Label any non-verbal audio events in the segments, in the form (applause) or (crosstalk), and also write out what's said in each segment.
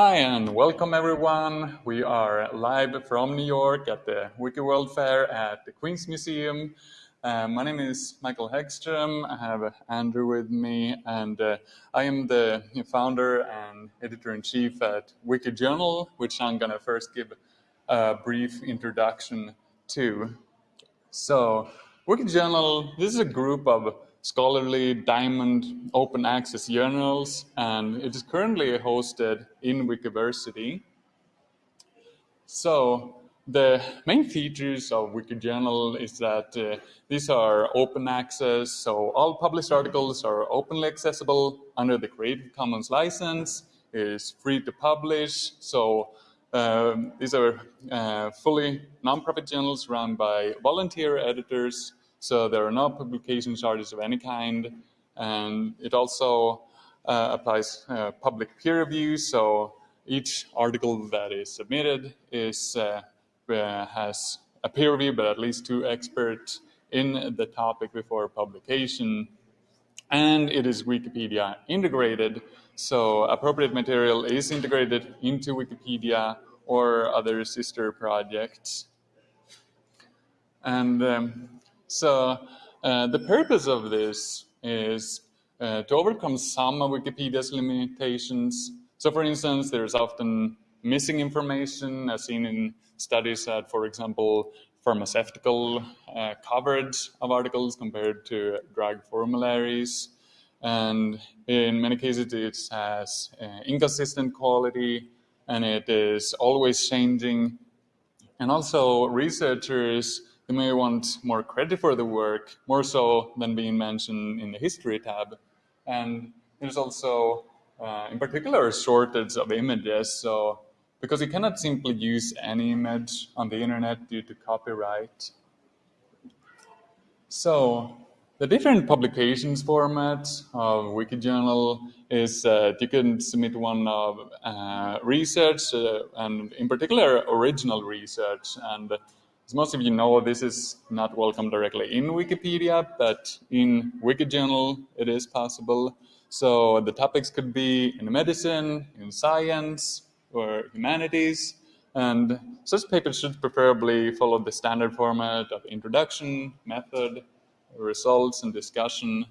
Hi and welcome everyone. We are live from New York at the Wiki World Fair at the Queens Museum. Uh, my name is Mikael Häggström. I have Andrew with me, and uh, I am the founder and editor in chief at Wiki Journal, which I'm going to first give a brief introduction to. So, Wiki Journal this is a group of scholarly diamond open access journals, and it is currently hosted in Wikiversity. So the main features of Wikijournal is that uh, these are open access, so all published articles are openly accessible under the Creative Commons license. It is free to publish, so um, these are uh, fully nonprofit journals run by volunteer editors so there are no publication charges of any kind. And it also uh, applies uh, public peer review. So each article that is submitted is uh, uh, has a peer review, but at least two experts in the topic before publication. And it is Wikipedia integrated. So appropriate material is integrated into Wikipedia or other sister projects. And um, so uh, the purpose of this is uh, to overcome some of Wikipedia's limitations. So for instance, there's often missing information as seen in studies that, for example, pharmaceutical uh, coverage of articles compared to drug formularies. And in many cases, it has uh, inconsistent quality and it is always changing. And also researchers you may want more credit for the work, more so than being mentioned in the history tab. And there's also, uh, in particular, a shortage of images. So, because you cannot simply use any image on the internet due to copyright. So, the different publications format of Wikijournal is that you can submit one of uh, research uh, and in particular original research and as most of you know, this is not welcome directly in Wikipedia, but in Wikijournal it is possible. So the topics could be in medicine, in science, or humanities. And such papers should preferably follow the standard format of introduction, method, results, and discussion.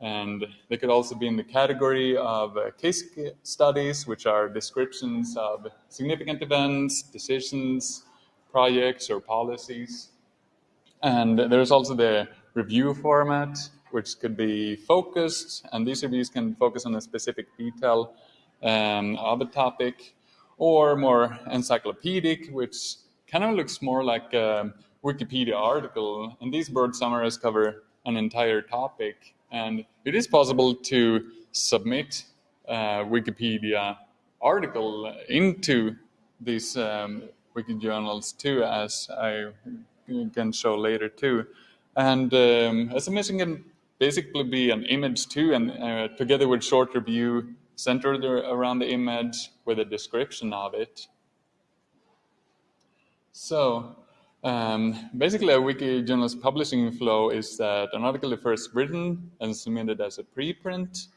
And they could also be in the category of uh, case studies, which are descriptions of significant events, decisions, projects or policies. And there's also the review format, which could be focused, and these reviews can focus on a specific detail um, of a topic, or more encyclopedic, which kind of looks more like a Wikipedia article. And these broad summaries cover an entire topic. And it is possible to submit a Wikipedia article into these um, wiki journals too, as I can show later too. And um, submission can basically be an image too, and uh, together with short review centered around the image with a description of it. So um, basically, a wiki journalist publishing flow is that an article is first written and submitted as a preprint,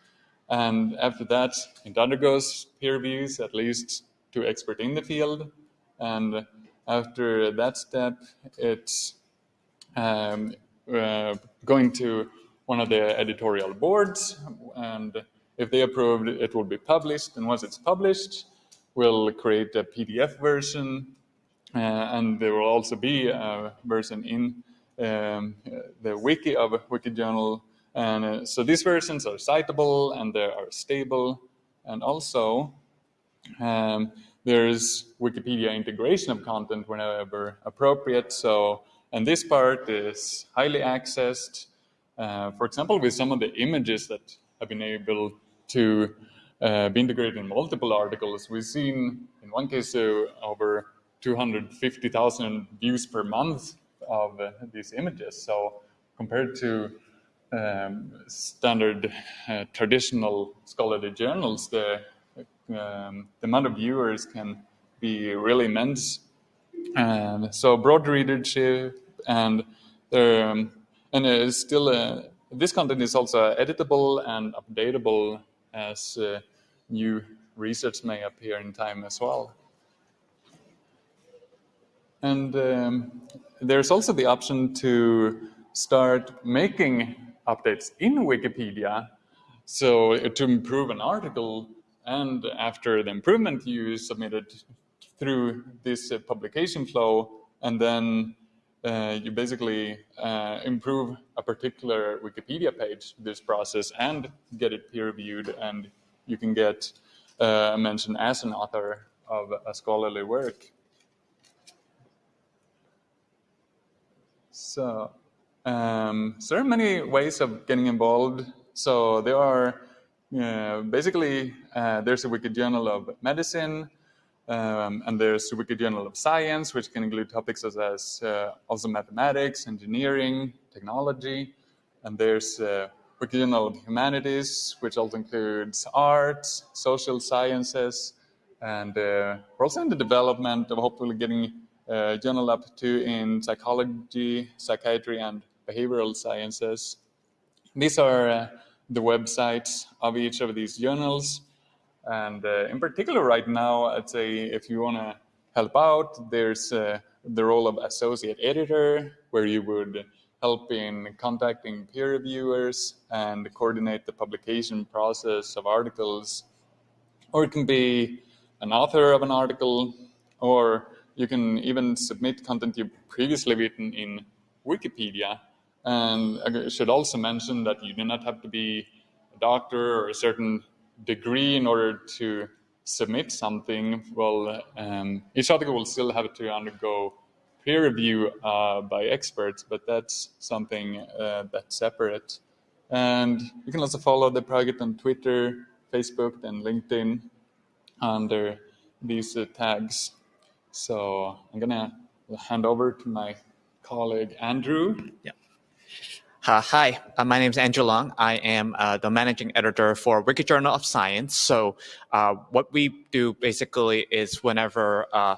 and after that, it undergoes peer reviews, at least to expert in the field, and after that step, it's um, uh, going to one of the editorial boards, and if they approve, it will be published. And once it's published, we'll create a PDF version, uh, and there will also be a version in um, the wiki of Wikijournal. And uh, so these versions are citable and they are stable, and also um, there's Wikipedia integration of content whenever appropriate. So, and this part is highly accessed. Uh, for example, with some of the images that have been able to uh, be integrated in multiple articles, we've seen in one case uh, over 250,000 views per month of uh, these images. So compared to um, standard uh, traditional scholarly journals, the um, the amount of viewers can be really immense. And so broad readership and um, and it is still a, this content is also editable and updatable as uh, new research may appear in time as well. And um, there's also the option to start making updates in Wikipedia. So to improve an article, and after the improvement, you submit it through this uh, publication flow, and then uh, you basically uh, improve a particular Wikipedia page this process and get it peer reviewed, and you can get uh, mentioned as an author of a scholarly work. So, um, so there are many ways of getting involved. So there are uh, basically uh, there's a wiki journal of medicine, um, and there's a wiki journal of science, which can include topics such as uh, also mathematics, engineering, technology, and there's a wiki journal of humanities, which also includes arts, social sciences, and uh, we're also in the development of hopefully getting uh, journal up to in psychology, psychiatry, and behavioral sciences. These are uh, the websites of each of these journals. And uh, in particular, right now, I'd say if you want to help out, there's uh, the role of associate editor, where you would help in contacting peer reviewers and coordinate the publication process of articles. Or it can be an author of an article, or you can even submit content you've previously written in Wikipedia. And I should also mention that you do not have to be a doctor or a certain degree in order to submit something. Well, um, each article will still have to undergo peer review uh, by experts, but that's something uh, that's separate. And you can also follow the project on Twitter, Facebook, and LinkedIn under these uh, tags. So I'm gonna hand over to my colleague Andrew. Yeah. Uh, hi, uh, my name is Andrew Leung. I am uh, the managing editor for Wiki Journal of Science. So uh, what we do basically is whenever uh,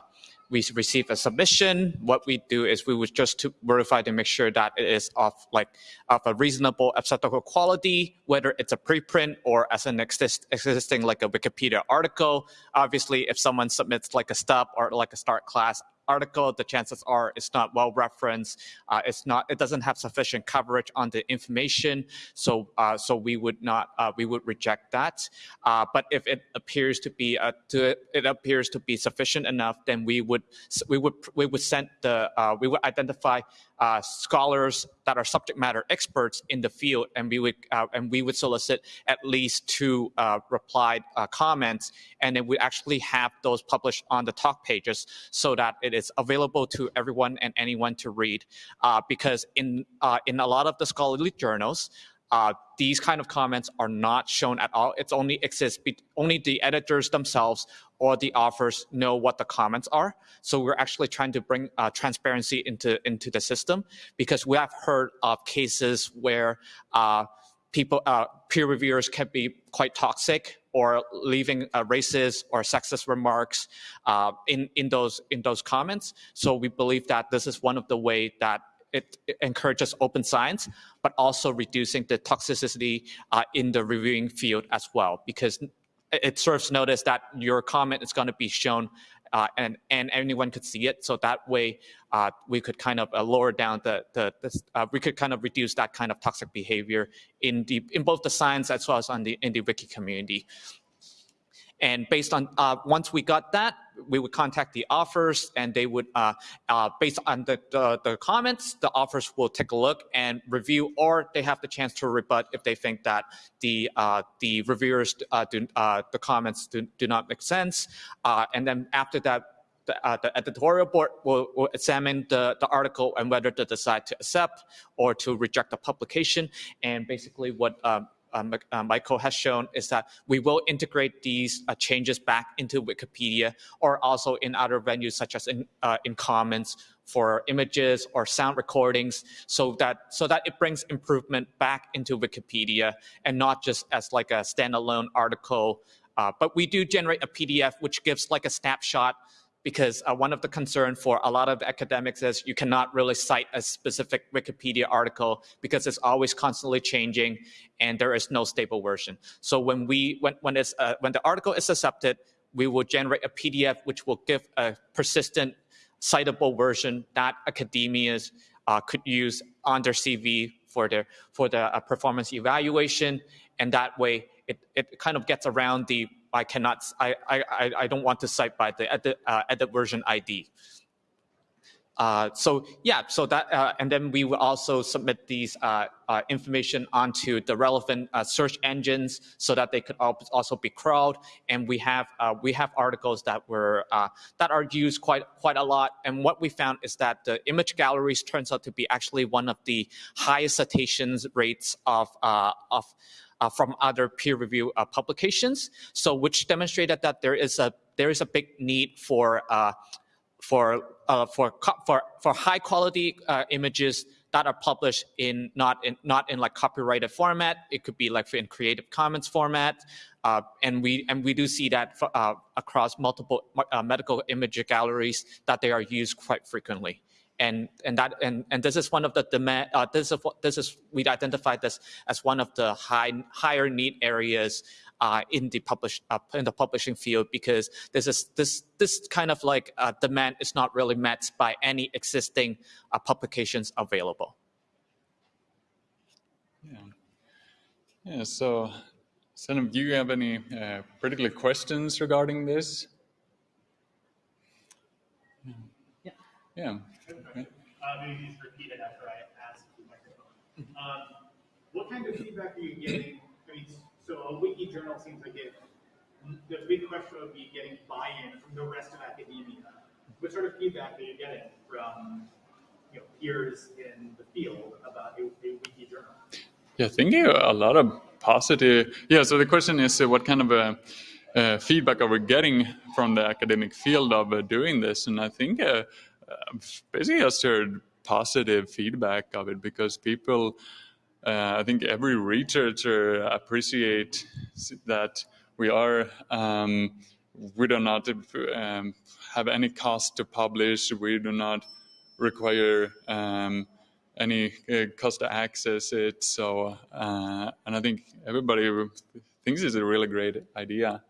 we receive a submission, what we do is we would just to verify to make sure that it is of like of a reasonable acceptable quality, whether it's a preprint or as an exist, existing like a Wikipedia article. Obviously, if someone submits like a stub or like a start class, article, the chances are it's not well referenced. Uh, it's not. It doesn't have sufficient coverage on the information. So uh, so we would not. Uh, we would reject that. Uh, but if it appears to be uh, to it appears to be sufficient enough, then we would we would we would send the we would identify uh, scholars that are subject matter experts in the field, and we would uh, and we would solicit at least two uh, replied uh, comments, and then we actually have those published on the talk pages so that it is available to everyone and anyone to read. Uh, because in uh, in a lot of the scholarly journals, uh, these kind of comments are not shown at all. It's only exists only the editors themselves or the authors know what the comments are. So we're actually trying to bring uh, transparency into into the system because we have heard of cases where uh, people uh, peer reviewers can be quite toxic or leaving uh, racist or sexist remarks uh, in in those in those comments. So we believe that this is one of the way that it, encourages open science, but also reducing the toxicity uh, in the reviewing field as well, because it serves notice that your comment is going to be shown uh, and and anyone could see it. So that way, uh, we could kind of uh, lower down the the, the uh, we could kind of reduce that kind of toxic behavior in the in both the science as well as on the in the wiki community. And based on, uh, once we got that, we would contact the authors and they would, uh, uh, based on the, the, the, comments, the authors will take a look and review, or they have the chance to rebut if they think that the, uh, the reviewers, uh, do, uh, the comments do, do not make sense. and then after that, the, uh, the, editorial board will, will, examine the, the article and whether to decide to accept or to reject the publication. And basically what um, Mikael has shown is that we will integrate these uh, changes back into Wikipedia or also in other venues such as in, uh, in Commons for images or sound recordings so that so that it brings improvement back into Wikipedia and not just as like a standalone article. Uh, but we do generate a PDF which gives like a snapshot because uh, one of the concern for a lot of academics is you cannot really cite a specific Wikipedia article because it's always constantly changing and there is no stable version. So when we when when it's uh, when the article is accepted, we will generate a PDF which will give a persistent citable version that academias uh, could use on their CV for their for the uh, performance evaluation, and that way it, it kind of gets around the I cannot, I, I, I don't want to cite by the edit, uh, edit version ID. Uh, so yeah, so that, uh, and then we will also submit these uh, uh information onto the relevant uh, search engines so that they could also be crawled. And we have uh, we have articles that were that are used quite quite a lot. And what we found is that the image galleries turns out to be actually one of the highest citations rates of of from other peer review uh, publications. So which demonstrated that there is a there is a big need for uh, for uh, for for for high quality uh, images that are published in not in not in like copyrighted format. It could be like in Creative Commons format, uh, and we and we do see that for, across multiple medical image galleries that they are used quite frequently and and that and and this is one of the demand. Uh, this is this is we identified this as one of the high higher need areas uh, in the publish uh, in the publishing field because this is this this kind of like uh, demand is not really met by any existing uh, publications available. Yeah. Yeah. So, Sam, do you have any uh, particular questions regarding this? Yeah. Yeah. Uh, maybe just repeat it after I ask the microphone. Um, what kind of feedback are you getting? I mean, so a wiki journal seems like it. The big question would be getting buy-in from the rest of academia. What sort of feedback are you getting from you know, peers in the field about a, a wiki journal? Yeah, I think a lot of positive. Yeah, so the question is, uh, what kind of uh, feedback are we getting from the academic field of uh, doing this? And I think uh, basically just heard positive feedback of it because people, uh, I think every researcher appreciate that we are, um, we do not um, have any cost to publish. We do not require um, any uh, cost to access it. So, uh, and I think everybody thinks it's a really great idea.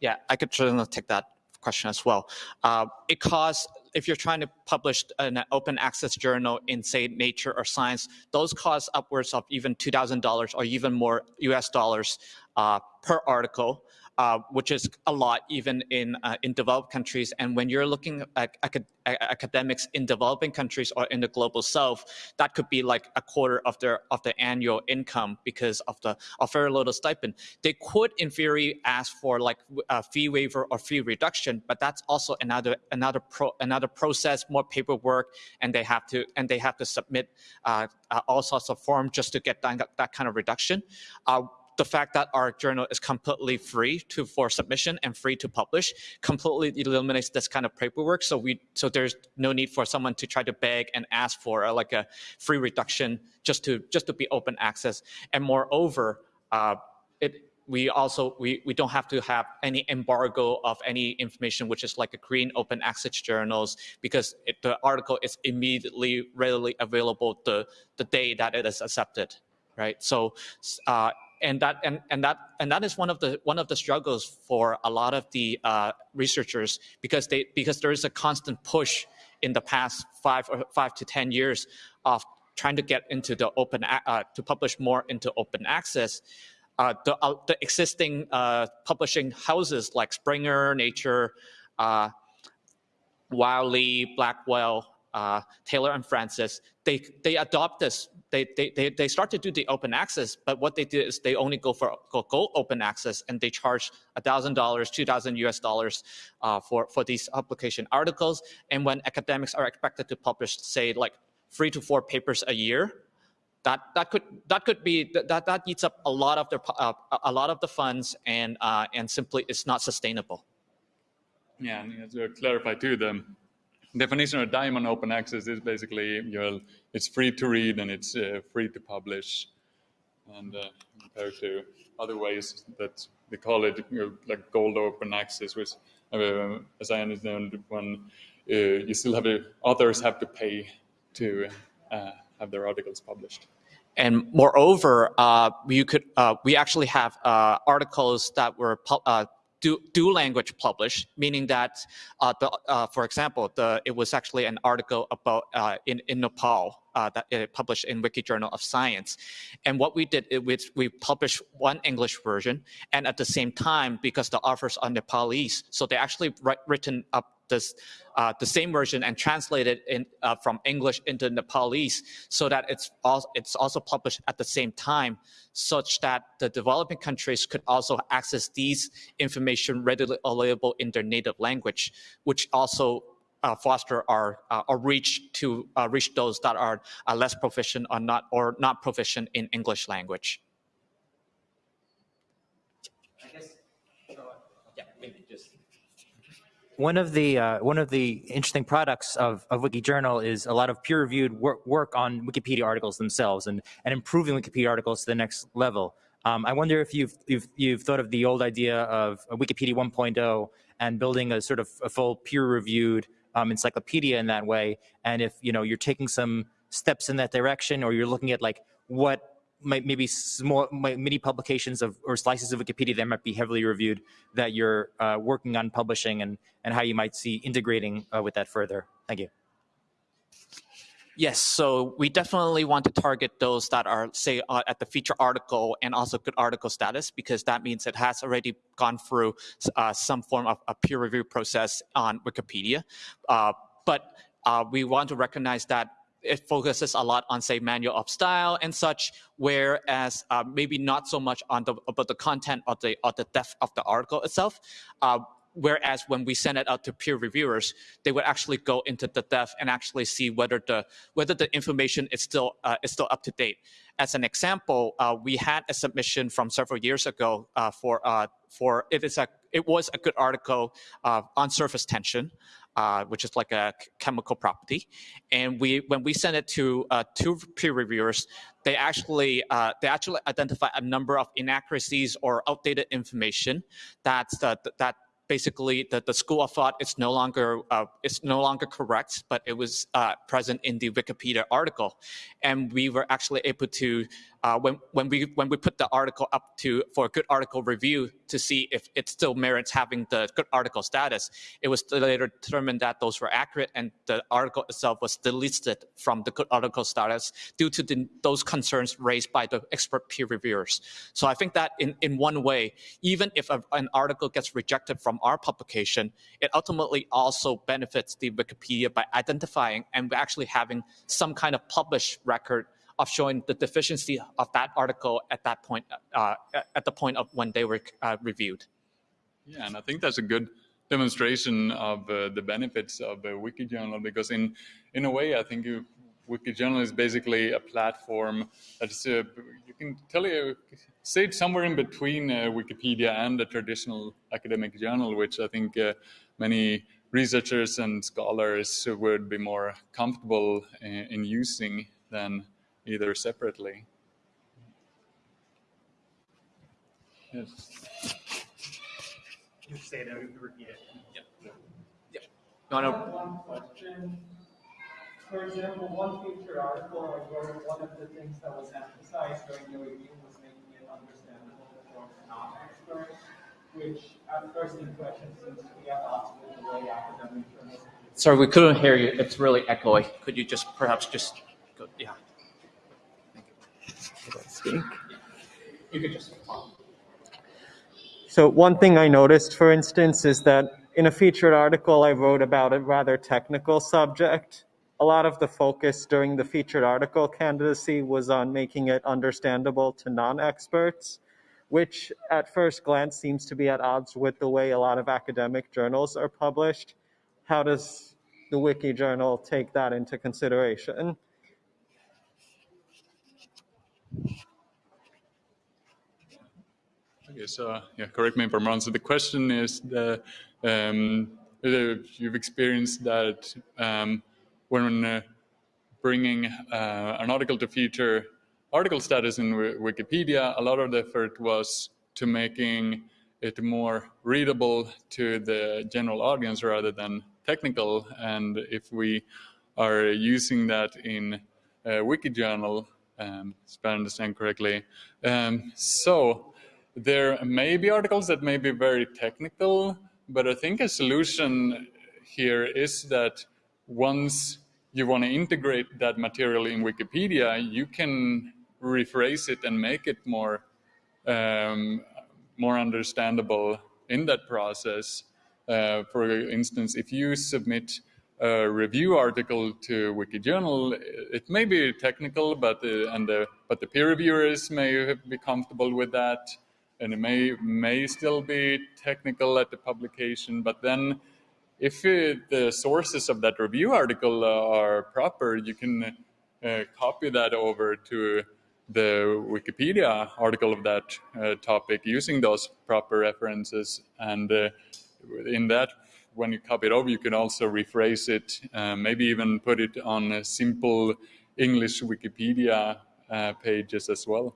Yeah, I could certainly take that question as well. Uh, it costs, if you're trying to publish an open access journal in, say, Nature or Science, those cost upwards of even $2,000 or even more US dollars uh, per article uh, which is a lot even in uh, in developed countries. And when you're looking at acad academics in developing countries or in the global south, that could be like a quarter of their of the annual income because of the of very little stipend. They could, in theory, ask for like a fee waiver or fee reduction, but that's also another another pro another process, more paperwork, and they have to and they have to submit uh, uh all sorts of forms just to get that, that kind of reduction. The fact that our journal is completely free to for submission and free to publish completely eliminates this kind of paperwork. So we so there's no need for someone to try to beg and ask for a, like a free reduction just to just to be open access. And moreover, uh, it we also we, we don't have to have any embargo of any information which is like a green open access journals because it, the article is immediately readily available the the day that it is accepted right so uh, and that and, and that and that is one of the one of the struggles for a lot of the uh, researchers because they because there is a constant push in the past five or five to ten years of trying to get into the open uh, to publish more into open access. Uh, the uh, the existing uh, publishing houses like Springer, Nature, uh, Wiley, Blackwell, Taylor and Francis, they they adopt this they, they, they, they start to do the open access, but what they do is they only go for go, go open access and they charge $1,000, 2,000 US dollars uh, for, for these publication articles. And when academics are expected to publish, say, like three to four papers a year, that, that could that could be that that eats up a lot of their uh, a lot of the funds and uh, and simply it's not sustainable. Yeah, and to clarify too, the definition of diamond open access is basically you know, it's free to read and it's uh, free to publish and uh, compared to other ways that they call it you know, like gold open access, which, uh, as I understand, when uh, you still have to, authors have to pay to uh, have their articles published. And moreover, uh, you could we actually have articles that were dual language published, meaning that, uh, the, uh, for example, the, it was actually an article about uh, in, in Nepal uh, that it published in Wiki Journal of Science. And what we did, is we published one English version, and at the same time, because the authors are Nepalese, so they actually written up this uh, the same version and translated in uh, from English into Nepalese, so that it's also it's also published at the same time, such that the developing countries could also access these information readily available in their native language, which also foster our, uh, our reach to uh, reach those that are uh, less proficient or not or not proficient in English language. I guess, yeah, maybe just one of the uh, one of the interesting products of, of WikiJournal is a lot of peer-reviewed work, work on Wikipedia articles themselves and, and improving Wikipedia articles to the next level. Um, I wonder if you've, you've, you've thought of the old idea of Wikipedia 1.0 and building a sort of a full peer-reviewed um, encyclopedia in that way, and if you know you're taking some steps in that direction, or you're looking at like what might maybe small mini publications of or slices of Wikipedia that might be heavily reviewed that you're uh, working on publishing and and how you might see integrating uh, with that further. Thank you. Yes, so we definitely want to target those that are, say, uh, at the feature article and also good article status, because that means it has already gone through uh, some form of a peer review process on Wikipedia. Uh, but uh, we want to recognize that it focuses a lot on say manual of style and such, whereas uh, maybe not so much on the about the content of the of the depth of the article itself. Uh, whereas when we send it out to peer reviewers, they would actually go into the depth and actually see whether the whether the information is still uh, is still up to date. As an example, uh, we had a submission from several years ago uh, for uh, for it is a it was a good article uh, on surface tension uh, which is like a chemical property. And we, when we send it to uh, two peer reviewers, they actually uh, they actually identify a number of inaccuracies or outdated information that that basically the, the school of thought is no longer uh, it's no longer correct, but it was uh, present in the Wikipedia article, and we were actually able to uh, when when we when we put the article up to for a good article review to see if it still merits having the good article status, it was later determined that those were accurate and the article itself was delisted from the good article status due to the, those concerns raised by the expert peer reviewers. So I think that in in one way, even if a, an article gets rejected from our publication, it ultimately also benefits the Wikipedia by identifying and actually having some kind of published record of showing the deficiency of that article at that point, uh, at the point of when they were uh, reviewed. Yeah, and I think that's a good demonstration of uh, the benefits of a WikiJournal because in in a way, I think you, WikiJournal is basically a platform that's uh, you can tell you say it somewhere in between uh, Wikipedia and a traditional academic journal, which I think uh, many researchers and scholars would be more comfortable in, in using than either separately. Yes. You say that, repeat it. Yep. Yep. No, no. One question. For example, one feature article I wrote, one of the things that was emphasized during the review was making it understandable for non-experts, which at first impression seems to be at odds with the way academic journals. Sorry, we couldn't hear you. It's really echoey. Could you just perhaps just go? Yeah. You could just. So one thing I noticed, for instance, is that in a featured article I wrote about a rather technical subject, a lot of the focus during the featured article candidacy was on making it understandable to non-experts, which at first glance seems to be at odds with the way a lot of academic journals are published. How does the Wiki Journal take that into consideration? Okay, so yeah, correct me if I'm wrong. So the question is the um, you've experienced that um, when uh, bringing uh, an article to feature article status in Wikipedia, a lot of the effort was to making it more readable to the general audience rather than technical. And if we are using that in wiki journal, um, if I understand correctly, um, so there may be articles that may be very technical, but I think a solution here is that once you want to integrate that material in Wikipedia, you can rephrase it and make it more um, more understandable in that process. Uh, for instance, if you submit a review article to WikiJournal, it may be technical, but the, and the, but the peer reviewers may be comfortable with that, and it may may still be technical at the publication. But then, if it, the sources of that review article are proper, you can uh, copy that over to the Wikipedia article of that uh, topic using those proper references. And uh, in that, when you copy it over, you can also rephrase it, uh, maybe even put it on simple English Wikipedia uh, pages as well.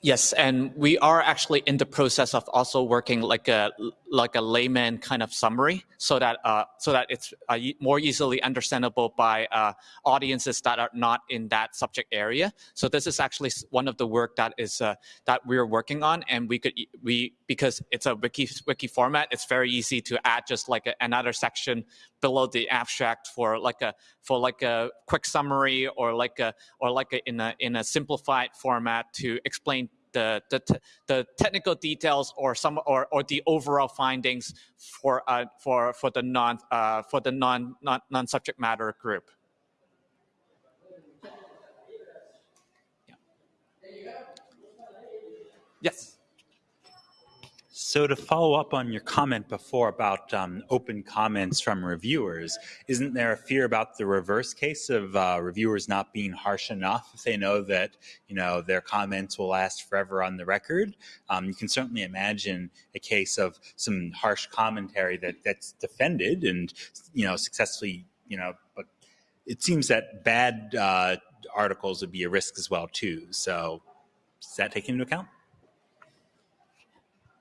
Yes, and we are actually in the process of also working like a like a layman kind of summary, so that uh, so that it's uh, more easily understandable by uh, audiences that are not in that subject area. So this is actually one of the work that is uh, that we're working on, and we could we because it's a wiki wiki format, it's very easy to add just like a, another section below the abstract for like a for like a quick summary or like a or like a, in a in a simplified format to explain the, the, the technical details or some or, or the overall findings for uh, for for the non uh, for the non, non non subject matter group. Yeah. Yes. So to follow up on your comment before about um, open comments from reviewers, isn't there a fear about the reverse case of uh, reviewers not being harsh enough if they know that you know their comments will last forever on the record? Um, you can certainly imagine a case of some harsh commentary that that's defended and you know successfully you know, but it seems that bad uh, articles would be a risk as well too. So is that taken into account?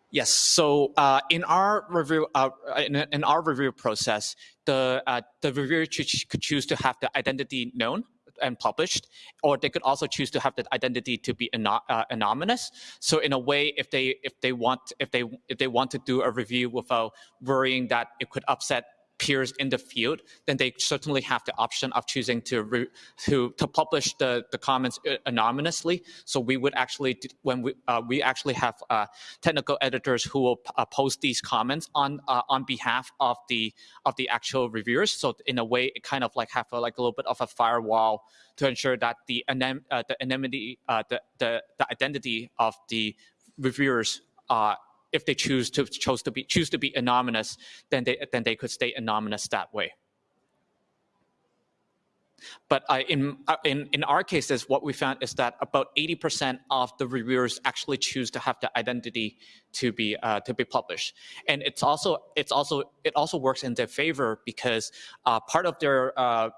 Yes. So uh, in our review, uh, in, in, our review process, the uh, the reviewer could choose to have the identity known and published, or they could also choose to have the identity to be uh, anonymous. So in a way, if they if they want if they if they want to do a review without worrying that it could upset peers in the field, then they certainly have the option of choosing to to to publish the the comments uh, anonymously. So we would actually when we uh, we actually have uh, technical editors who will uh, post these comments on uh, on behalf of the of the actual reviewers. So in a way, it kind of like have a, like a little bit of a firewall to ensure that the anem- uh, the anonymity the, the the identity of the reviewers uh, if they choose to chose to be choose to be anonymous, then they then they could stay anonymous that way. But uh, in, uh, in, in our cases, what we found is that about 80% of the reviewers actually choose to have the identity to be uh, to be published, and it's also it's also it also works in their favor because uh, part of their uh,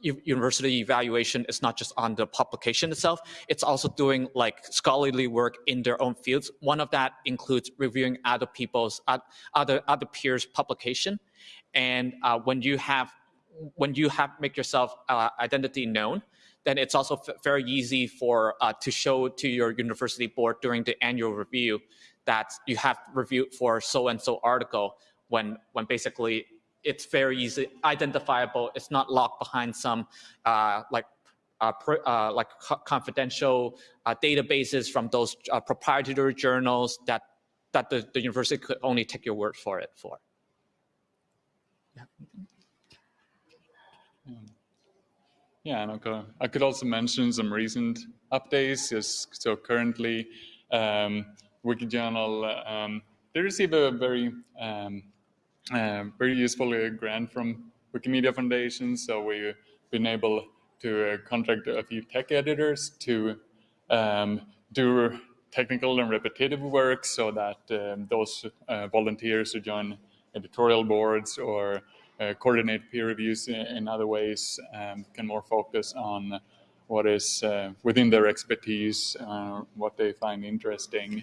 university evaluation is not just on the publication itself, it's also doing like scholarly work in their own fields. One of that includes reviewing other people's, other, other peers' publication. And uh, when you have, when you have make yourself uh, identity known, then it's also very easy for uh, to show to your university board during the annual review that you have reviewed for so and so article when when basically it's very easy identifiable. It's not locked behind some uh, like uh, uh, like confidential uh, databases from those uh, proprietary journals that that the, the university could only take your word for it for. Yeah. Yeah, and okay. I could also mention some recent updates. Yes, so currently, um, WikiJournal um, they receive a very um, very useful uh, grant from Wikimedia Foundation. So we've been able to uh, contract a few tech editors to um, do technical and repetitive work so that um, those uh, volunteers who join editorial boards or uh, coordinate peer reviews in, in other ways um, can more focus on what is uh, within their expertise, what they find interesting.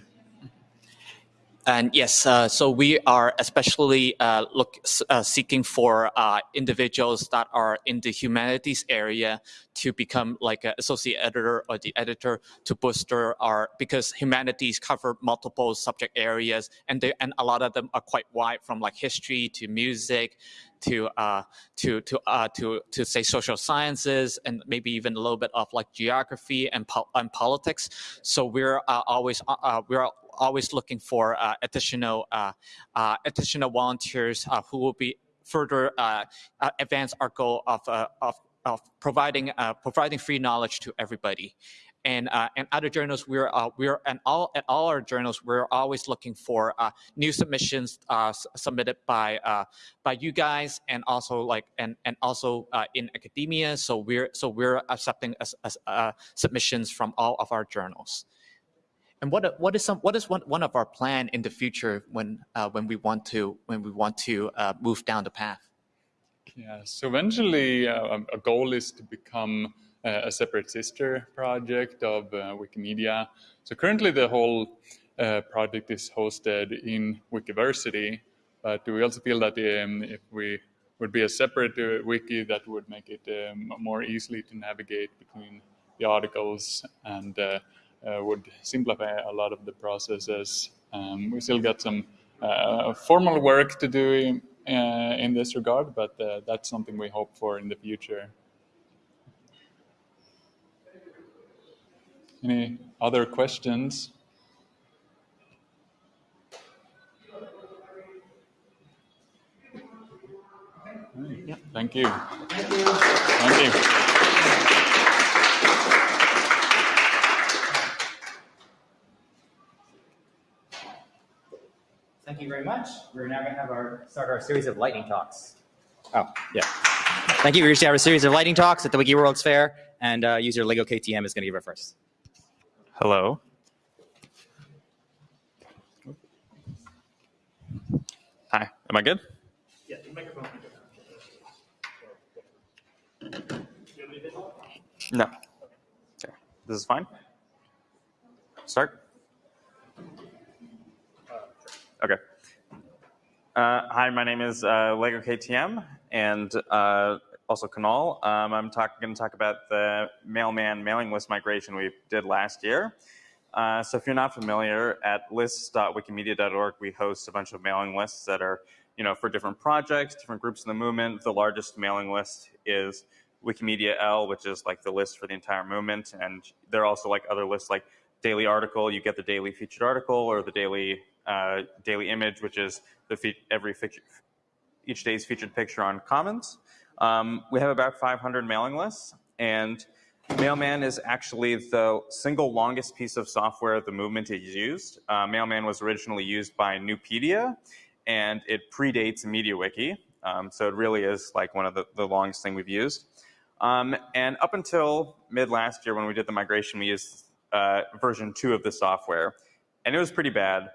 And yes, uh, so we are especially uh, look uh, seeking for uh, individuals that are in the humanities area to become like an associate editor or the editor to booster our because humanities cover multiple subject areas and they and a lot of them are quite wide from like history to music to uh, to to uh, to to say social sciences and maybe even a little bit of like geography and, po- and politics. So we're uh, always uh, uh, we're always looking for uh, additional additional volunteers who will be further advance our goal of of of providing providing free knowledge to everybody. And uh, and other journals we're uh, we're and all at all our journals we're always looking for uh, new submissions uh, submitted by uh, by you guys and also like and and also uh, in academia. So we're so we're accepting submissions from all of our journals and what what is some what is one, one of our plan in the future when when we want to when we want to move down the path yeah so eventually a goal is to become a separate sister project of uh, Wikimedia. So currently the whole uh, project is hosted in Wikiversity, but we also feel that um, if we would be a separate uh, wiki, that would make it um, more easily to navigate between the articles and uh, uh, would simplify a lot of the processes. Um, we still got some uh, formal work to do in, in this regard, but that's something we hope for in the future. Any other questions? Yeah. Thank you. Thank you. Thank you. Thank you very much. We're now going to have our start our series of lightning talks. Oh, yeah. Thank you. We're going to have a series of lightning talks at the Wiki World's Fair, and uh, user Lego KTM is going to give it first. Hello. Hi, am I good? Yeah, the microphone. No. Okay. This is fine? Start? Okay. Uh, hi, my name is uh, Lego KTM, and uh, also Kunal. Um, I'm going to talk about the mailman mailing list migration we did last year. Uh, so if you're not familiar, at lists.wikimedia.org, we host a bunch of mailing lists that are, you know, for different projects, different groups in the movement. The largest mailing list is Wikimedia L, which is like the list for the entire movement. And there are also like other lists like daily article, you get the daily featured article or the daily uh, daily image, which is the every feature, each day's featured picture on Commons. Um, we have about 500 mailing lists, and Mailman is actually the single longest piece of software the movement has used. Uh, Mailman was originally used by Nupedia, and it predates MediaWiki. Um, so it really is like one of the, the longest thing we've used. Um, and up until mid last year when we did the migration, we used uh, version two of the software. And it was pretty bad.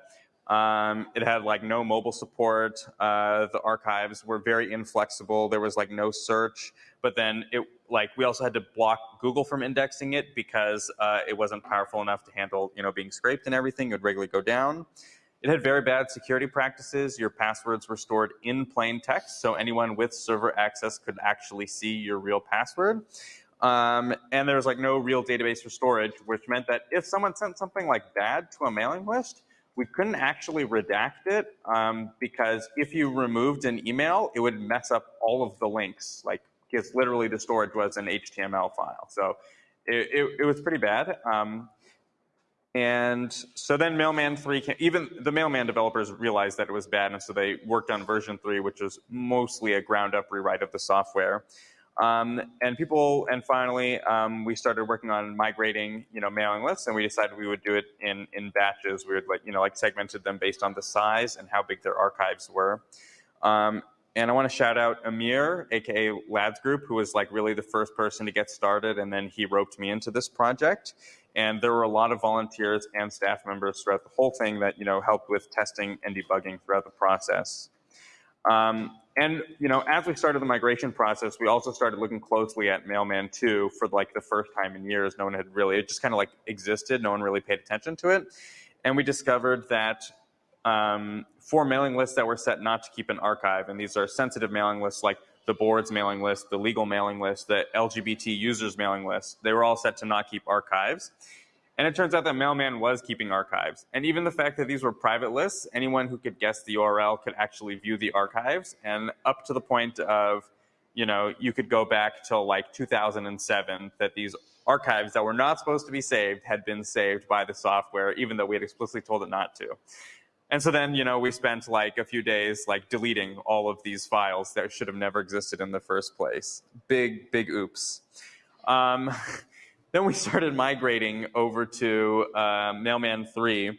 Um, it had like no mobile support. Uh, the archives were very inflexible. There was like no search. But then it like we also had to block Google from indexing it because uh, it wasn't powerful enough to handle you know being scraped and everything. It would regularly go down. It had very bad security practices. Your passwords were stored in plain text, so anyone with server access could actually see your real password. Um, and there was like no real database for storage, which meant that if someone sent something like bad to a mailing list, we couldn't actually redact it um, because if you removed an email, it would mess up all of the links. Like, because literally the storage was an HTML file. So it, it, it was pretty bad. Um, and so then Mailman 3 came, even the Mailman developers realized that it was bad, and so they worked on version 3, which was mostly a ground up rewrite of the software. Um, and people, and finally, um, we started working on migrating, you know, mailing lists, and we decided we would do it in in batches. We would like, you know, like segmented them based on the size and how big their archives were. Um, and I want to shout out Amir, aka Lads Group, who was like really the first person to get started, and then he roped me into this project. And there were a lot of volunteers and staff members throughout the whole thing that you know helped with testing and debugging throughout the process. Um, and you know, as we started the migration process, we also started looking closely at Mailman 2 for like the first time in years. No one had really, it just kind of like existed. No one really paid attention to it. And we discovered that um, for mailing lists that were set not to keep an archive. And these are sensitive mailing lists like the board's mailing list, the legal mailing list, the LGBT users mailing list. They were all set to not keep archives. And it turns out that Mailman was keeping archives. And even the fact that these were private lists, anyone who could guess the URL could actually view the archives. And up to the point of, you know, you could go back till like 2007 that these archives that were not supposed to be saved had been saved by the software, even though we had explicitly told it not to. And so then, you know, we spent like a few days like deleting all of these files that should have never existed in the first place. Big, big oops. Um, (laughs) then we started migrating over to uh, Mailman 3,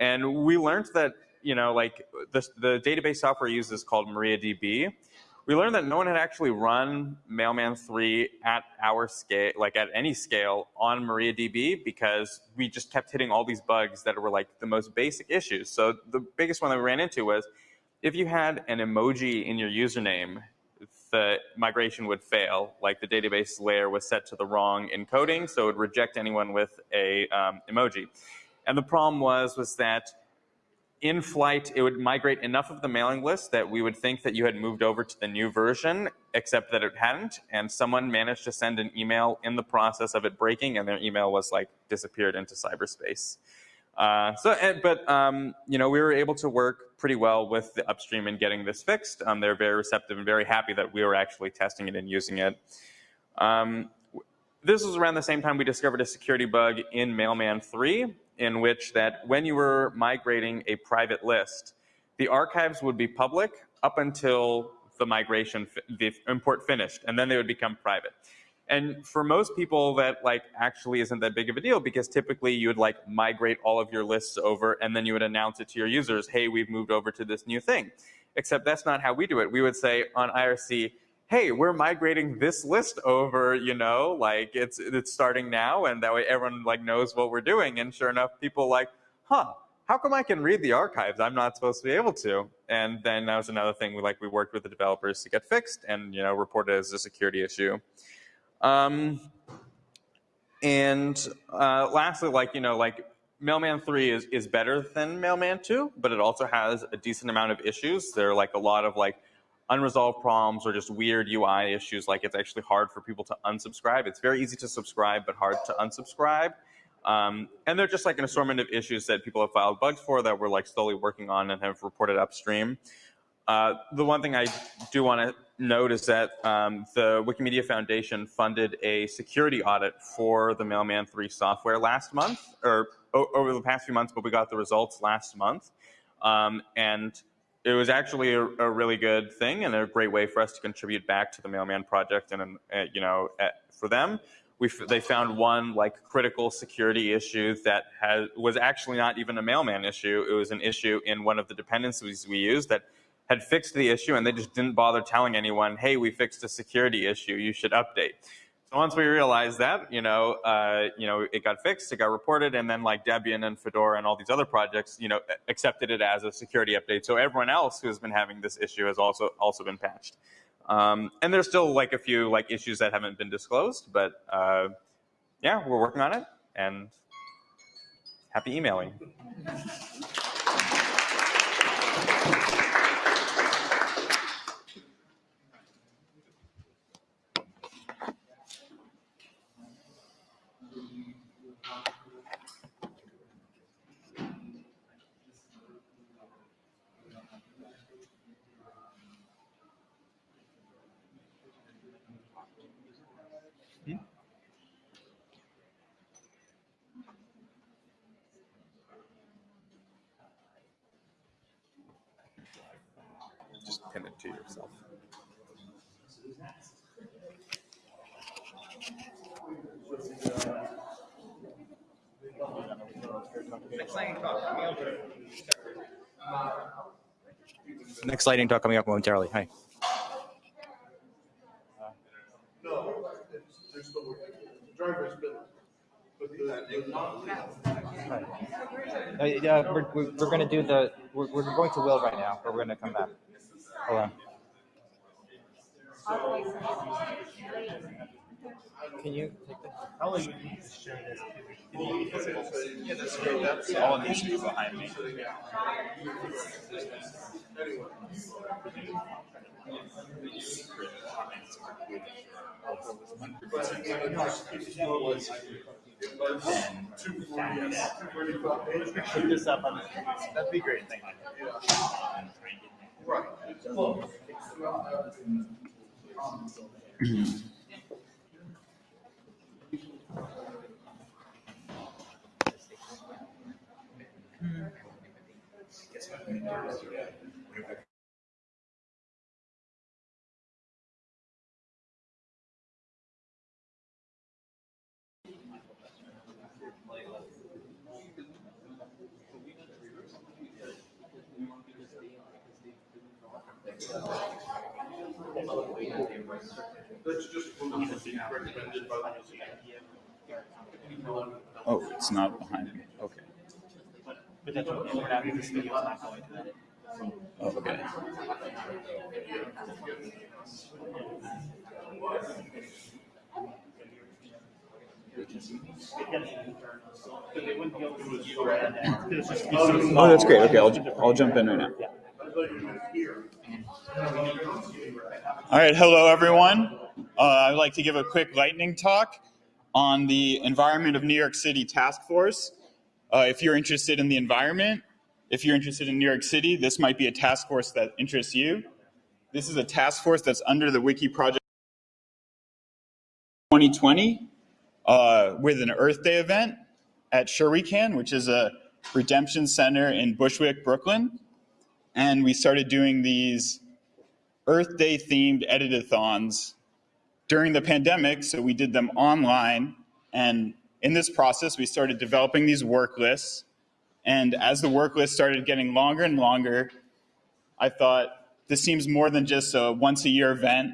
and we learned that, you know, like the, the database software used is called MariaDB we learned that no one had actually run Mailman 3 at our scale, like at any scale on MariaDB because we just kept hitting all these bugs that were like the most basic issues. So the biggest one that we ran into was if you had an emoji in your username, the migration would fail. Like the database layer was set to the wrong encoding, so it would reject anyone with a um, emoji. And the problem was, was that in flight, it would migrate enough of the mailing list that we would think that you had moved over to the new version, except that it hadn't. And someone managed to send an email in the process of it breaking, and their email was like disappeared into cyberspace. Uh, so, but um, you know, we were able to work pretty well with the upstream in getting this fixed. Um, they're very receptive and very happy that we were actually testing it and using it. Um, this was around the same time we discovered a security bug in Mailman 3 in which that when you were migrating a private list, the archives would be public up until the migration, the import finished, and then they would become private. And for most people, that like actually isn't that big of a deal because typically you would like migrate all of your lists over and then you would announce it to your users, hey, we've moved over to this new thing. Except that's not how we do it. We would say on IRC, hey, we're migrating this list over, you know, like it's it's starting now, and that way everyone like knows what we're doing. And sure enough, people like, huh, how come I can read the archives? I'm not supposed to be able to. And then that was another thing we like we worked with the developers to get fixed and you know reported as a security issue. Um, and uh, lastly, like you know, like Mailman 3 is, is better than Mailman 2, but it also has a decent amount of issues. There are like a lot of like unresolved problems or just weird UI issues, like it's actually hard for people to unsubscribe. It's very easy to subscribe, but hard to unsubscribe. Um, and they're just like an assortment of issues that people have filed bugs for that we're like slowly working on and have reported upstream. Uh, the one thing I do want to note is that um, the Wikimedia Foundation funded a security audit for the Mailman 3 software last month, or over the past few months, but we got the results last month. Um, and it was actually a, a, really good thing and a great way for us to contribute back to the Mailman project. And, uh, you know, at, for them, we they found one like critical security issue that has, was actually not even a Mailman issue. It was an issue in one of the dependencies we used that had fixed the issue and they just didn't bother telling anyone, hey, we fixed a security issue, you should update. So once we realized that, you know, uh, you know, it got fixed, it got reported, and then like Debian and Fedora and all these other projects, you know, accepted it as a security update. So everyone else who's been having this issue has also also been patched. Um, and there's still like a few like issues that haven't been disclosed, but uh, yeah, we're working on it, and happy emailing. (laughs) pin it to yourself. Next lighting talk coming up momentarily. Hi. No, they're still working. The driver's been, but the. Uh, yeah, we're, we're, we're going to do the, we're, we're going to Will right now, but we're going to come back. Hold on. Can you take this? How long would you share this? Yeah, that's great. That's all needs to be behind me. Put this up on the, that'd be great, thank you. That's (clears throat) just one of the things recommended by the Oh, it's not behind me. Okay. But that's okay, we're not, this video's not going to edit. Oh, okay. But they wouldn't be able to do it for it, and it's just- Oh, that's great. Okay, I'll, I'll jump in right now. All right, hello everyone. Uh, I'd like to give a quick lightning talk on the Environment of New York City Task Force. Uh, if you're interested in the environment, if you're interested in New York City, this might be a task force that interests you. This is a task force that's under the Wiki Project 2020 uh, with an Earth Day event at Sure We Can, which is a redemption center in Bushwick, Brooklyn. And we started doing these Earth Day themed editathons during the pandemic. So we did them online. And in this process, we started developing these work lists. And as the work list started getting longer and longer, I thought this seems more than just a once a year event.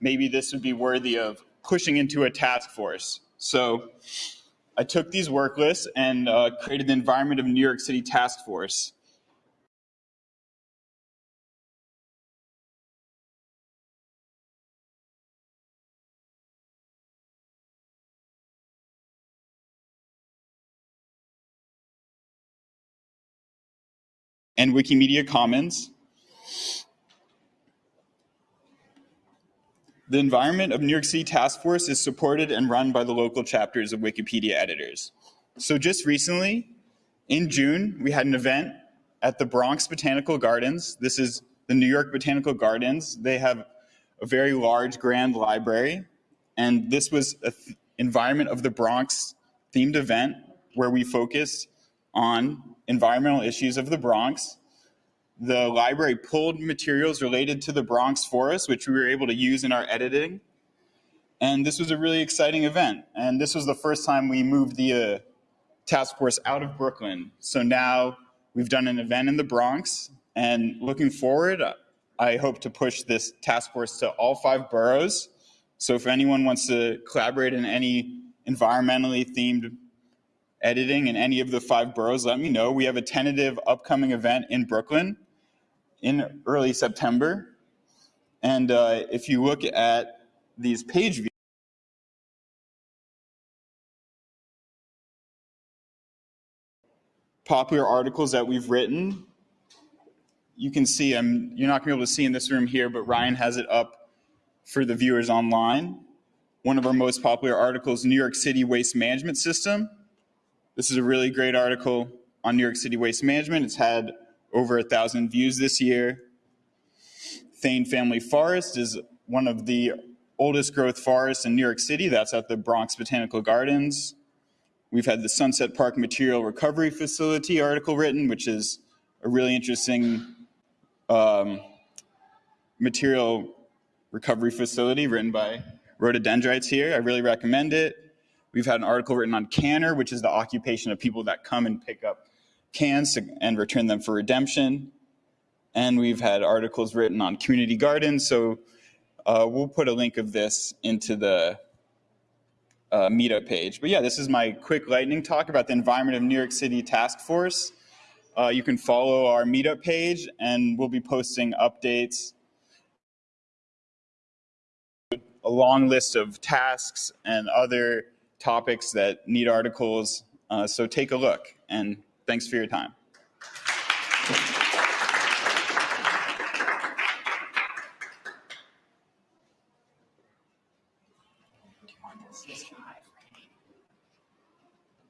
Maybe this would be worthy of pushing into a task force. So I took these work lists and uh, created the Environment of New York City Task Force. And Wikimedia Commons. The Environment of New York City Task Force is supported and run by the local chapters of Wikipedia editors. So just recently, in June, we had an event at the Bronx Botanical Gardens. This is the New York Botanical Gardens. They have a very large grand library, and this was an Environment of the Bronx themed event where we focused on environmental issues of the Bronx. The library pulled materials related to the Bronx forest, which we were able to use in our editing. And this was a really exciting event. And this was the first time we moved the uh, task force out of Brooklyn. So now we've done an event in the Bronx. And looking forward, I hope to push this task force to all five boroughs. So if anyone wants to collaborate in any environmentally themed editing in any of the five boroughs, let me know. We have a tentative upcoming event in Brooklyn in early September. And uh, if you look at these page views, popular articles that we've written, you can see, I'm, you're not going to be able to see in this room here, but Ryan has it up for the viewers online. One of our most popular articles, New York City Waste Management System. This is a really great article on New York City waste management. It's had over a thousand views this year. Thain Family Forest is one of the oldest growth forests in New York City. That's at the Bronx Botanical Gardens. We've had the Sunset Park Material Recovery Facility article written, which is a really interesting um, material recovery facility written by rhododendrites here. I really recommend it. We've had an article written on canner, which is the occupation of people that come and pick up cans and return them for redemption. And we've had articles written on community gardens. So uh, we'll put a link of this into the uh, meetup page. But yeah, this is my quick lightning talk about the environment of New York City Task Force. Uh, you can follow our meetup page and we'll be posting updates a long list of tasks and other topics that need articles. Uh, so take a look, and thanks for your time.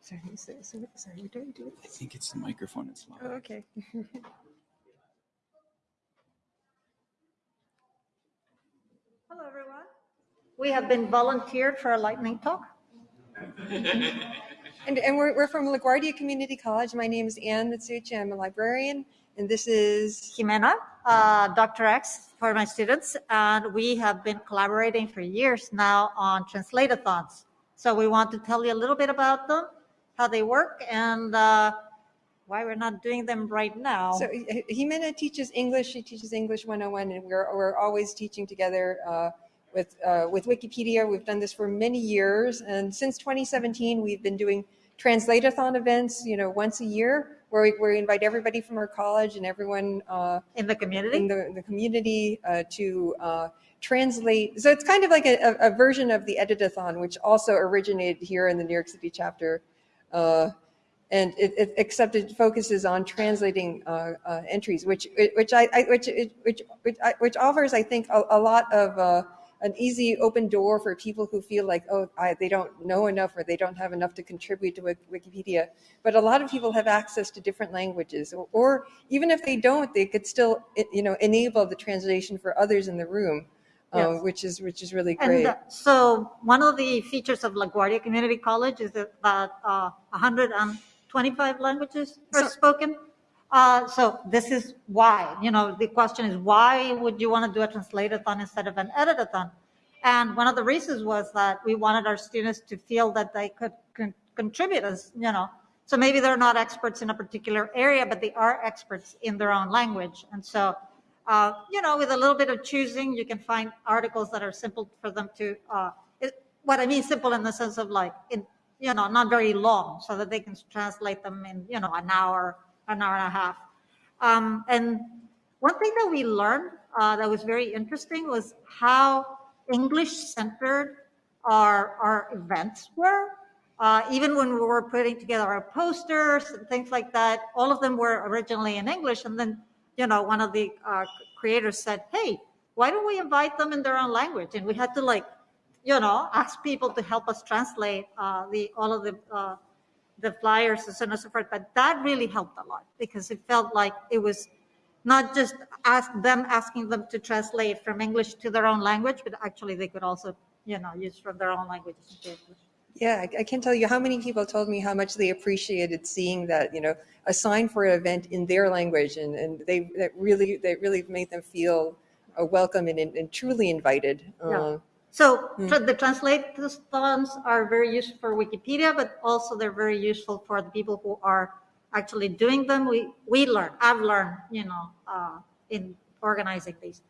Sorry, so, so, sorry, what do I do? I think it's the microphone. It's loud. Oh, okay. (laughs) Hello, everyone. We have been volunteered for a lightning talk. (laughs) And, and we're, we're from LaGuardia Community College. My name is Ann Matsuuchi. I'm a librarian, and this is Ximena, uh, Dr. X for my students, and we have been collaborating for years now on translate-a-thons. So we want to tell you a little bit about them, how they work, and uh, why we're not doing them right now. So Ximena teaches English. She teaches English 101, and we're, we're always teaching together uh, with, uh, with Wikipedia. We've done this for many years, and since 2017, we've been doing translate-a-thon events, you know, once a year, where we, where we invite everybody from our college and everyone uh, in the community, in the, the community uh, to uh, translate. So it's kind of like a, a, version of the edit-a-thon, which also originated here in the New York City chapter. Uh, and it, it, except it focuses on translating uh, uh, entries, which which I, I which which which, which offers, I think, a, a lot of uh, an easy open door for people who feel like oh I, they don't know enough or they don't have enough to contribute to Wikipedia. But a lot of people have access to different languages, or, or even if they don't, they could still you know enable the translation for others in the room, uh, Yes. which is which is really And great. uh, so one of the features of LaGuardia Community College is that that, uh, 125 languages are So- spoken. Uh, So this is why, you know, the question is why would you want to do a translate-a-thon instead of an edit-a-thon? And one of the reasons was that we wanted our students to feel that they could con- contribute as, you know, so maybe they're not experts in a particular area, but they are experts in their own language. And so, uh, you know, with a little bit of choosing, you can find articles that are simple for them to, uh, it, what I mean simple in the sense of like, in, you know, not very long, so that they can translate them in, you know, an hour, an hour and a half. Um, and one thing that we learned uh, that was very interesting was how English centered our, our events were. Uh, even when we were putting together our posters and things like that, all of them were originally in English. And then, you know, one of the uh, creators said, hey, why don't we invite them in their own language? And we had to like, you know, ask people to help us translate uh, the all of the uh, the flyers and so on and so forth. But that really helped a lot because it felt like it was not just ask them asking them to translate from English to their own language, but actually they could also, you know, use from their own language. Yeah, I, I can't tell you how many people told me how much they appreciated seeing that, you know, a sign for an event in their language, and, and they that really that really made them feel uh, welcome and, and truly invited. Yeah. Uh, So tra- the translate-a-thons are very useful for Wikipedia, but also they're very useful for the people who are actually doing them. We we learn, I've learned, you know, uh, in organizing these.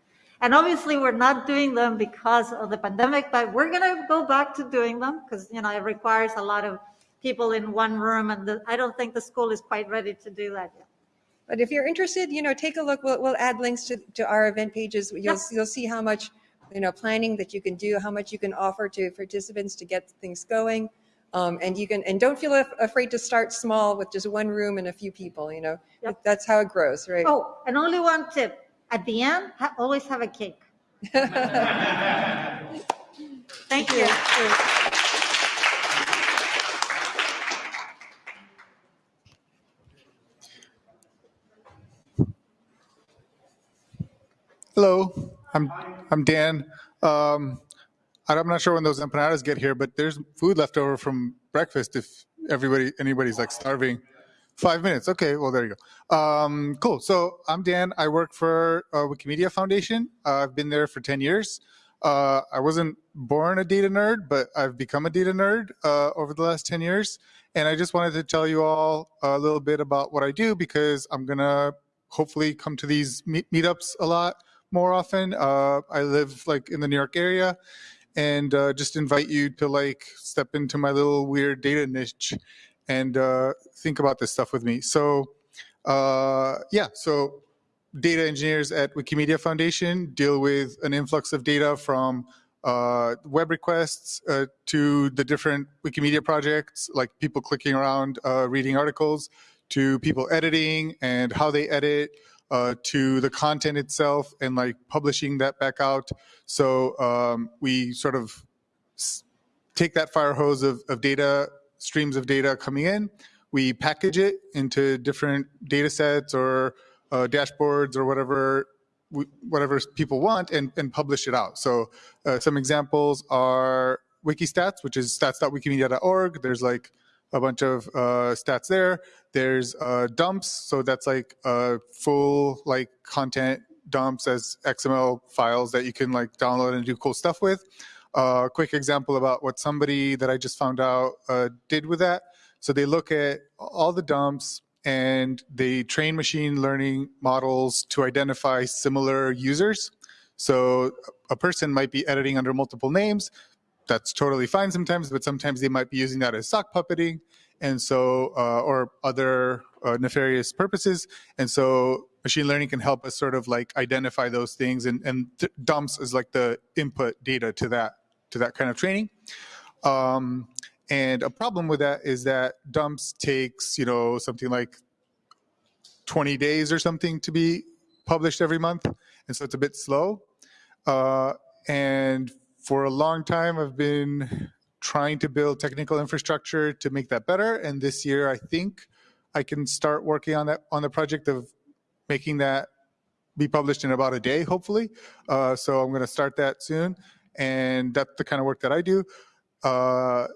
And obviously, we're not doing them because of the pandemic, but we're gonna go back to doing them because you know it requires a lot of people in one room, and the, I don't think the school is quite ready to do that yet. But if you're interested, you know, take a look. We'll, we'll add links to, to our event pages. You'll, you'll see how much, you know, planning that you can do, how much you can offer to participants to get things going. Um, and you can, and don't feel af- afraid to start small with just one room and a few people, you know, that's how it grows, right? Oh, and only one tip: at the end, ha- always have a cake. (laughs) Thank you. Hello, I'm I'm Dan. Um, I'm not sure when those empanadas get here, but there's food left over from breakfast if everybody anybody's like starving. Five minutes. Okay, well there you go. Um, cool. So I'm Dan. I work for uh, Wikimedia Foundation. Uh, I've been there for ten years. Uh, I wasn't born a data nerd, but I've become a data nerd uh, over the last ten years. And I just wanted to tell you all a little bit about what I do because I'm gonna hopefully come to these meet- meetups a lot more often. Uh, I live like in the New York area, and uh, just invite you to like step into my little weird data niche and uh, think about this stuff with me. So, uh, yeah, so data engineers at Wikimedia Foundation deal with an influx of data from uh, web requests uh, to the different Wikimedia projects, like people clicking around, uh, reading articles, to people editing and how they edit, uh, to the content itself and like publishing that back out. So um, we sort of take that fire hose of, of data, streams of data coming in, we package it into different data sets or uh, dashboards or whatever whatever people want and, and publish it out. So uh, some examples are Wikistats, which is stats.wikimedia.org. There's like a bunch of uh, stats there. There's uh, dumps, so that's like uh, full like content dumps as XML files that you can like download and do cool stuff with. Uh, quick example about what somebody that I just found out uh, did with that. So they look at all the dumps and they train machine learning models to identify similar users. So a person might be editing under multiple names. That's totally fine sometimes, but sometimes they might be using that as sock puppeting, and so uh, or other uh, nefarious purposes. And so machine learning can help us sort of like identify those things, and, and dumps is like the input data to that to that kind of training. Um, and a problem with that is that dumps takes you know something like 20 days or something to be published every month, and so it's a bit slow. Uh, and for a long time, I've been trying to build technical infrastructure to make that better. And this year, I think I can start working on that on the project of making that be published in about a day, hopefully. Uh, so I'm going to start that soon, and that's the kind of work that I do. Uh,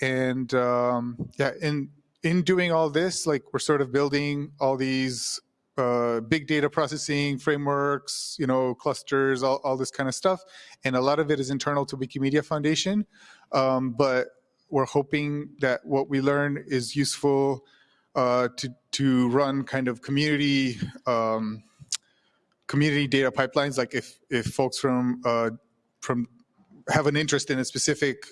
and um, yeah, in in doing all this, like we're sort of building all these uh, big data processing frameworks, you know, clusters, all, all this kind of stuff. And a lot of it is internal to Wikimedia Foundation. Um, but we're hoping that what we learn is useful uh, to, to run kind of community um, community data pipelines. Like if, if folks from, uh, from have an interest in a specific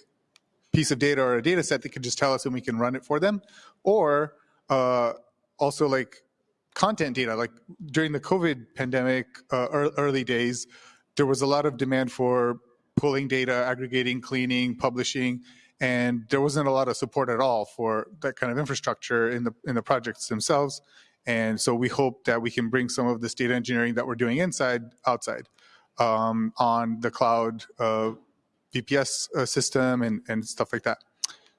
piece of data or a data set, they can just tell us and we can run it for them. Or uh, also like content data. Like during the COVID pandemic, uh, ear- early days, there was a lot of demand for pulling data, aggregating, cleaning, publishing, and there wasn't a lot of support at all for that kind of infrastructure in the in the projects themselves. And so we hope that we can bring some of this data engineering that we're doing inside outside um, on the cloud uh, VPS uh, system and, and stuff like that.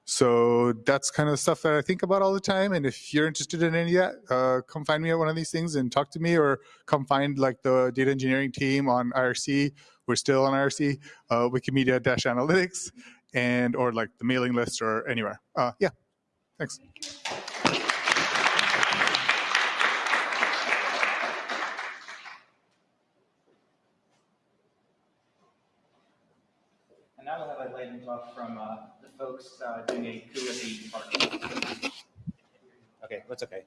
So that's kind of stuff that I think about all the time. And if you're interested in any of that, uh, come find me at one of these things and talk to me, or come find like the data engineering team on IRC. We're still on IRC, uh, Wikimedia Dash Analytics, and or like the mailing list or anywhere. Uh, yeah, thanks. And now have from uh, folks uh, doing a coup at the department. Okay, that's okay.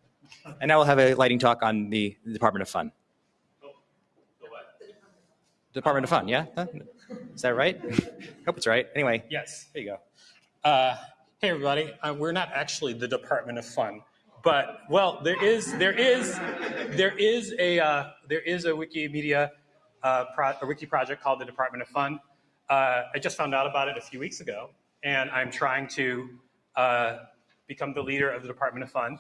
And now we'll have a lighting talk on the the Department of Fun. Department of Fun, yeah? Huh? Is that right? (laughs) Hope it's right. Anyway, Yes. there you go. Uh, hey, everybody. Uh, we're not actually the Department of Fun, but well, there is there is there is a uh, there is a Wikimedia uh, pro- a wiki project called the Department of Fun. Uh, I just found out about it a few weeks ago, and I'm trying to uh, become the leader of the Department of Fun.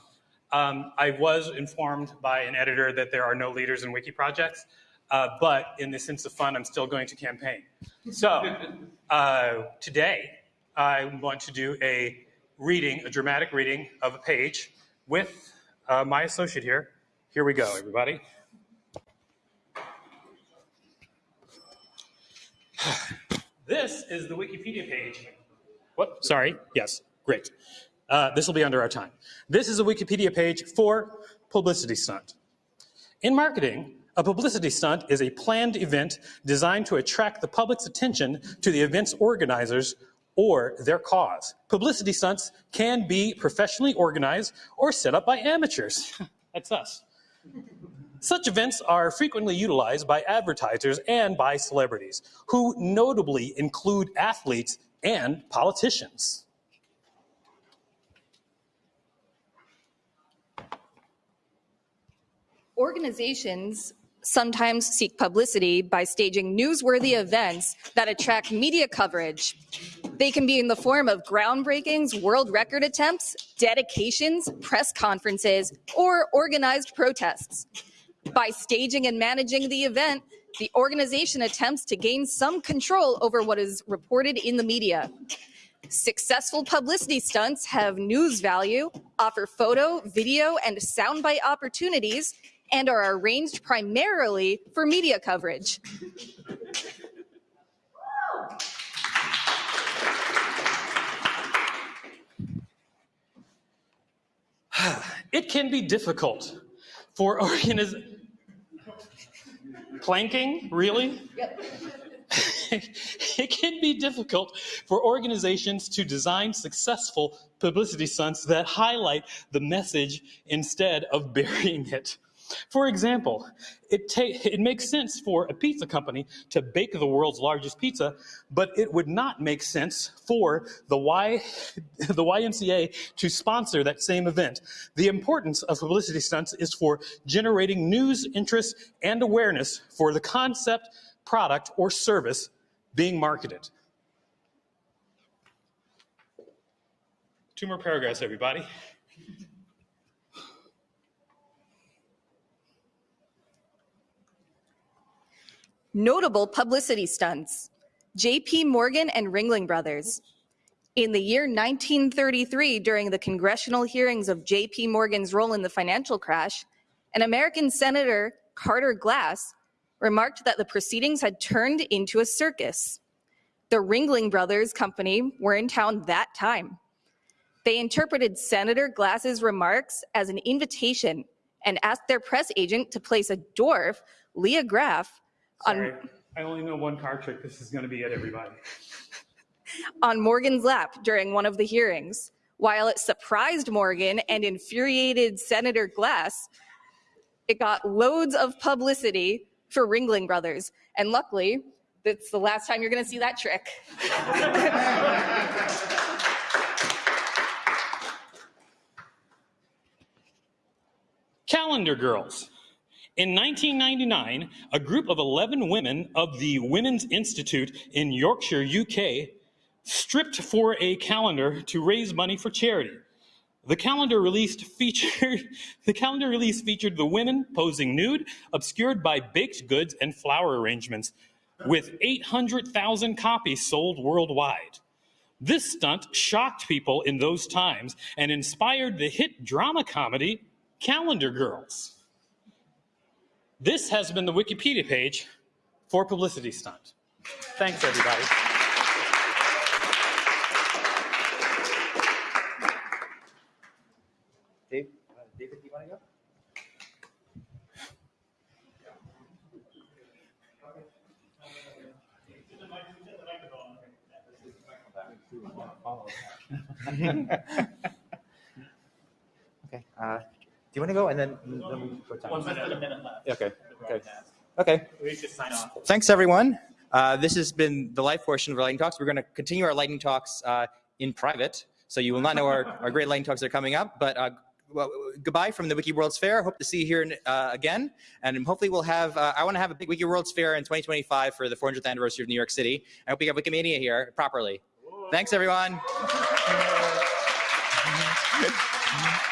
Um, I was informed by an editor that there are no leaders in wiki projects, uh, but in the sense of fun, I'm still going to campaign. So (laughs) uh, today, I want to do a reading, a dramatic reading of a page with uh, my associate here. Here we go, everybody. (sighs) This is the Wikipedia page. What? Sorry. Yes. Great. Uh, this will be under our time. This is a Wikipedia page for publicity stunt. In marketing, a publicity stunt is a planned event designed to attract the public's attention to the event's organizers or their cause. Publicity stunts can be professionally organized or set up by amateurs. (laughs) That's us. Such events are frequently utilized by advertisers and by celebrities, who notably include athletes and politicians. Organizations sometimes seek publicity by staging newsworthy events that attract media coverage. They can be in the form of groundbreakings, world record attempts, dedications, press conferences, or organized protests. By staging and managing the event, the organization attempts to gain some control over what is reported in the media. Successful publicity stunts have news value, offer photo, video, and soundbite opportunities, and are arranged primarily for media coverage. (sighs) it can be difficult for (laughs) organiz planking really Yep. (laughs) it can be difficult for organizations to design successful publicity stunts that highlight the message instead of burying it. For example, it, it makes sense for a pizza company to bake the world's largest pizza, but it would not make sense for the, y- the YMCA to sponsor that same event. The importance of publicity stunts is for generating news, interest, and awareness for the concept, product, or service being marketed. Two more paragraphs, everybody. Notable publicity stunts JP Morgan and Ringling Brothers. In the year 1933, during the congressional hearings of JP Morgan's role in the financial crash, an American Senator, Carter Glass, remarked that the proceedings had turned into a circus. The Ringling Brothers Company were in town that time. They interpreted Senator Glass's remarks as an invitation and asked their press agent to place a dwarf, Lya Graf, Sorry, on, I only know one card trick. This is going to be it, everybody. (laughs) on Morgan's lap during one of the hearings. While it surprised Morgan and infuriated Senator Glass, it got loads of publicity for Ringling Brothers. And luckily, that's the last time you're going to see that trick. (laughs) Calendar Girls. In 1999, a group of 11 women of the Women's Institute in Yorkshire, UK, stripped for a calendar to raise money for charity. The calendar released featured (laughs) the calendar release featured the women posing nude, obscured by baked goods and flower arrangements, with 800,000 copies sold worldwide. This stunt shocked people in those times and inspired the hit drama comedy Calendar Girls. This has been the Wikipedia page for Publicity Stunt. Thanks, everybody. Dave, uh, David, do you want to go? (laughs) okay. Uh, do you want to go and then, then we go time? One minute, a minute left. Okay. Okay. Okay. We should sign off. Thanks, everyone. Uh, this has been the live portion of our lightning talks. We're going to continue our lightning talks uh, in private, so you will not know our, our great lightning talks that are coming up. But uh, well, goodbye from the Wiki World's Fair. Hope to see you here uh, again, and hopefully we'll have. Uh, I want to have a big Wiki World's Fair in 2025 for the 400th anniversary of New York City. I hope we have Wikimania here properly. Thanks, everyone. (laughs)